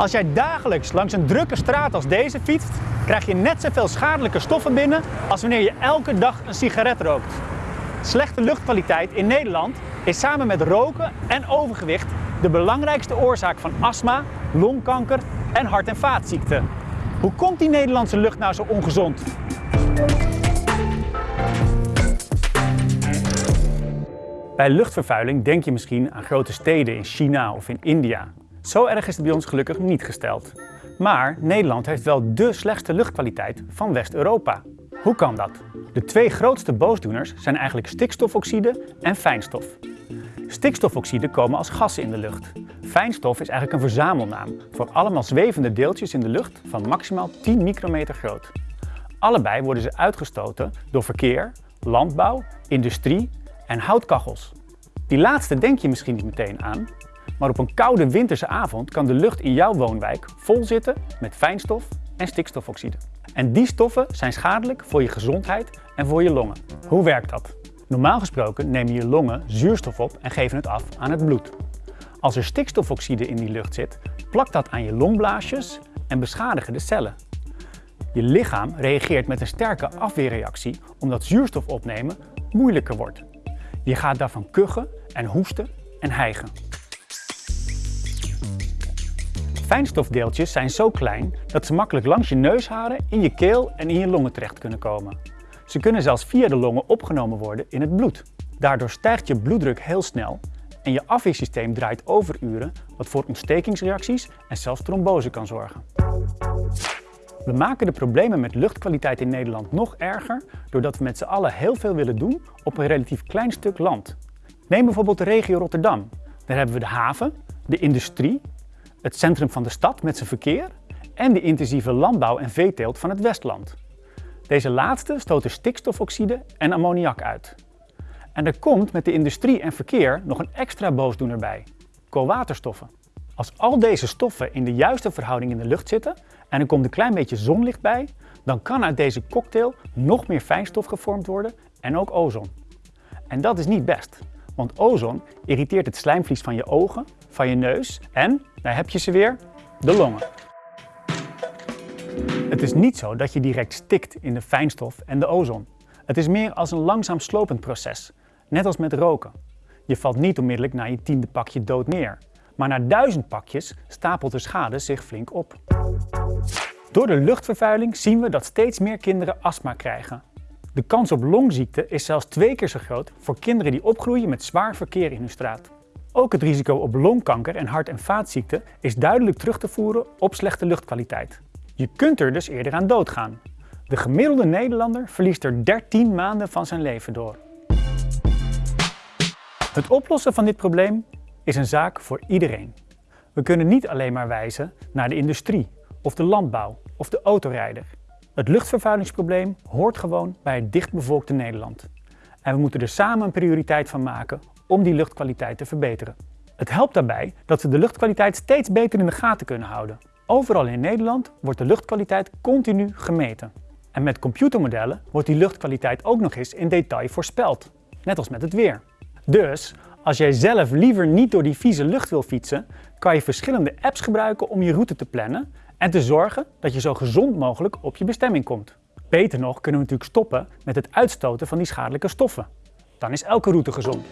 Als jij dagelijks langs een drukke straat als deze fietst, krijg je net zoveel schadelijke stoffen binnen als wanneer je elke dag een sigaret rookt. Slechte luchtkwaliteit in Nederland is samen met roken en overgewicht de belangrijkste oorzaak van astma, longkanker en hart- en vaatziekten. Hoe komt die Nederlandse lucht nou zo ongezond? Bij luchtvervuiling denk je misschien aan grote steden in China of in India. Zo erg is het bij ons gelukkig niet gesteld. Maar Nederland heeft wel dé slechtste luchtkwaliteit van West-Europa. Hoe kan dat? De twee grootste boosdoeners zijn eigenlijk stikstofoxide en fijnstof. Stikstofoxide komen als gassen in de lucht. Fijnstof is eigenlijk een verzamelnaam voor allemaal zwevende deeltjes in de lucht van maximaal 10 micrometer groot. Allebei worden ze uitgestoten door verkeer, landbouw, industrie en houtkachels. Die laatste denk je misschien niet meteen aan, maar op een koude winterse avond kan de lucht in jouw woonwijk vol zitten met fijnstof en stikstofoxide. En die stoffen zijn schadelijk voor je gezondheid en voor je longen. Hoe werkt dat? Normaal gesproken nemen je longen zuurstof op en geven het af aan het bloed. Als er stikstofoxide in die lucht zit, plakt dat aan je longblaasjes en beschadigen de cellen. Je lichaam reageert met een sterke afweerreactie omdat zuurstof opnemen moeilijker wordt. Je gaat daarvan kuchen en hoesten en hijgen. Fijnstofdeeltjes zijn zo klein dat ze makkelijk langs je neusharen, in je keel en in je longen terecht kunnen komen. Ze kunnen zelfs via de longen opgenomen worden in het bloed. Daardoor stijgt je bloeddruk heel snel en je afweersysteem draait overuren wat voor ontstekingsreacties en zelfs trombose kan zorgen. We maken de problemen met luchtkwaliteit in Nederland nog erger doordat we met z'n allen heel veel willen doen op een relatief klein stuk land. Neem bijvoorbeeld de regio Rotterdam. Daar hebben we de haven, de industrie, het centrum van de stad met zijn verkeer en de intensieve landbouw en veeteelt van het Westland. Deze laatste stoten stikstofoxide en ammoniak uit. En er komt met de industrie en verkeer nog een extra boosdoener bij, koolwaterstoffen. Als al deze stoffen in de juiste verhouding in de lucht zitten en er komt een klein beetje zonlicht bij, dan kan uit deze cocktail nog meer fijnstof gevormd worden en ook ozon. En dat is niet best, want ozon irriteert het slijmvlies van je ogen, van je neus en, daar heb je ze weer, de longen. Het is niet zo dat je direct stikt in de fijnstof en de ozon. Het is meer als een langzaam slopend proces, net als met roken. Je valt niet onmiddellijk na je tiende pakje dood neer, maar na duizend pakjes stapelt de schade zich flink op. Door de luchtvervuiling zien we dat steeds meer kinderen astma krijgen. De kans op longziekte is zelfs twee keer zo groot voor kinderen die opgroeien met zwaar verkeer in hun straat. Ook het risico op longkanker en hart- en vaatziekten is duidelijk terug te voeren op slechte luchtkwaliteit. Je kunt er dus eerder aan doodgaan. De gemiddelde Nederlander verliest er 13 maanden van zijn leven door. Het oplossen van dit probleem is een zaak voor iedereen. We kunnen niet alleen maar wijzen naar de industrie, of de landbouw, of de autorijder. Het luchtvervuilingsprobleem hoort gewoon bij het dichtbevolkte Nederland. En we moeten er samen een prioriteit van maken om die luchtkwaliteit te verbeteren. Het helpt daarbij dat we de luchtkwaliteit steeds beter in de gaten kunnen houden. Overal in Nederland wordt de luchtkwaliteit continu gemeten. En met computermodellen wordt die luchtkwaliteit ook nog eens in detail voorspeld. Net als met het weer. Dus, als jij zelf liever niet door die vieze lucht wil fietsen, kan je verschillende apps gebruiken om je route te plannen en te zorgen dat je zo gezond mogelijk op je bestemming komt. Beter nog kunnen we natuurlijk stoppen met het uitstoten van die schadelijke stoffen. Dan is elke route gezond.